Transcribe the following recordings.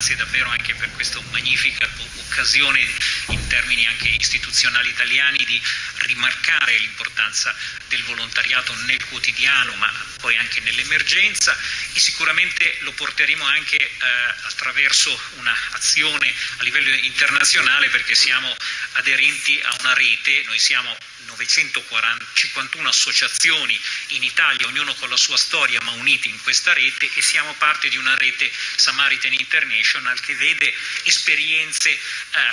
grazie davvero anche per questa magnifica occasione in termini anche istituzionali italiani di rimarcare l'importanza del volontariato nel quotidiano ma poi anche nell'emergenza. E sicuramente lo porteremo anche eh, attraverso un'azione a livello internazionale perché siamo aderenti a una rete, noi siamo 951 associazioni in Italia, ognuno con la sua storia ma uniti in questa rete e siamo parte di una rete Samaritan International che vede esperienze eh,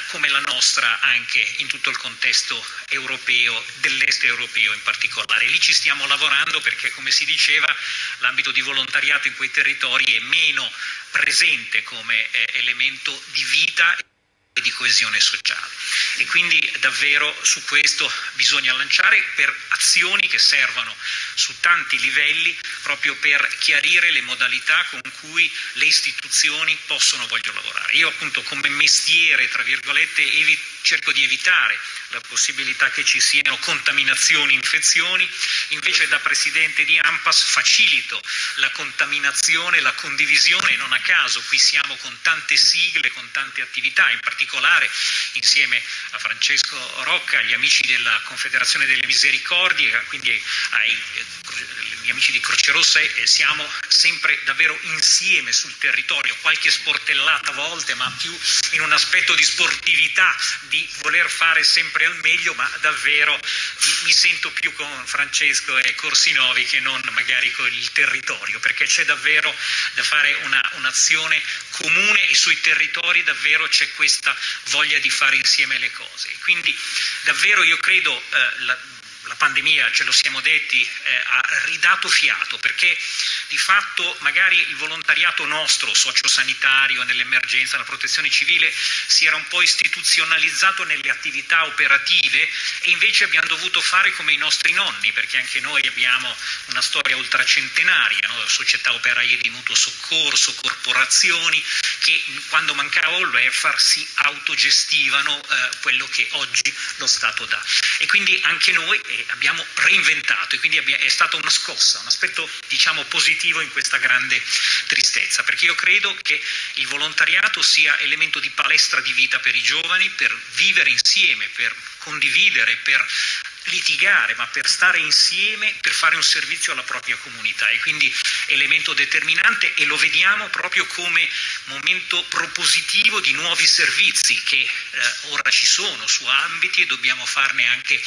come la nostra anche in tutto il contesto europeo, dell'est europeo in particolare. Lì ci stiamo lavorando perché come si diceva l'ambito di volontariato in quei territori è meno presente come eh, elemento di vita e di coesione sociale. E quindi davvero su questo bisogna lanciare per azioni che servano su tanti livelli proprio per chiarire le modalità con cui le istituzioni possono vogliono lavorare. Io appunto come mestiere, tra virgolette, cerco di evitare la possibilità che ci siano contaminazioni, infezioni, invece da Presidente di AMPAS facilito la contaminazione, la condivisione, non a caso qui siamo con tante sigle, con tante attività, in particolare insieme a Francesco Rocca, agli amici della Confederazione delle Misericordie, quindi ai gli amici di Croce Rossa eh, siamo sempre davvero insieme sul territorio, qualche sportellata a volte, ma più in un aspetto di sportività, di voler fare sempre al meglio, ma davvero mi, sento più con Francesco e Corsinovi che non magari con il territorio, perché c'è davvero da fare un'azione un comune e sui territori davvero c'è questa voglia di fare insieme le cose. Quindi davvero io credo eh, la, la pandemia, ce lo siamo detti, eh, ha ridato fiato perché di fatto magari il volontariato nostro, sociosanitario, nell'emergenza, nella protezione civile, si era un po' istituzionalizzato nelle attività operative e invece abbiamo dovuto fare come i nostri nonni, perché anche noi abbiamo una storia ultracentenaria, no? società operaie di mutuo soccorso, corporazioni che quando mancava il welfare si autogestivano eh, quello che oggi lo Stato dà. E quindi anche noi abbiamo reinventato e quindi è stata una scossa, un aspetto diciamo positivo in questa grande tristezza, perché io credo che il volontariato sia elemento di palestra di vita per i giovani, per vivere insieme, per condividere, per litigare, ma per stare insieme, per fare un servizio alla propria comunità e quindi elemento determinante e lo vediamo proprio come momento propositivo di nuovi servizi che eh, ora ci sono su ambiti e dobbiamo farne anche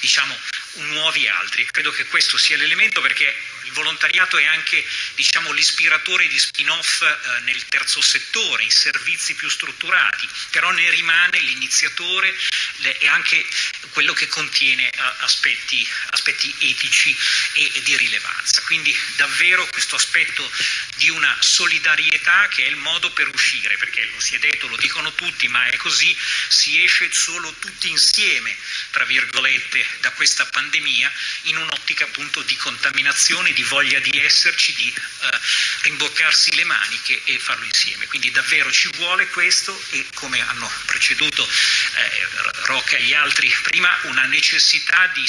diciamo, nuovi altri. Credo che questo sia l'elemento perché volontariato è anche diciamo, l'ispiratore di spin-off eh, nel terzo settore, in servizi più strutturati, però ne rimane l'iniziatore e anche quello che contiene eh, aspetti, aspetti, etici e, e di rilevanza. Quindi davvero questo aspetto di una solidarietà che è il modo per uscire, perché lo si è detto, lo dicono tutti, ma è così, si esce solo tutti insieme, tra virgolette, da questa pandemia in un'ottica appunto di contaminazione, di voglia di esserci, di eh, rimboccarsi le maniche e farlo insieme. Quindi davvero ci vuole questo e come hanno preceduto eh, Rocca e gli altri prima, una necessità di,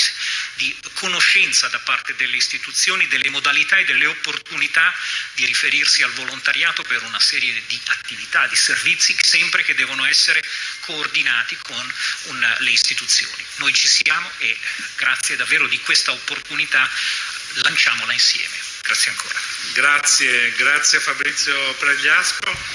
di conoscenza da parte delle istituzioni delle modalità e delle opportunità di riferirsi al volontariato per una serie di attività, di servizi, sempre che devono essere coordinati con una, le istituzioni. Noi ci siamo e grazie davvero di questa opportunità lanciamola insieme. Grazie ancora. Grazie, grazie Fabrizio Pregliasco.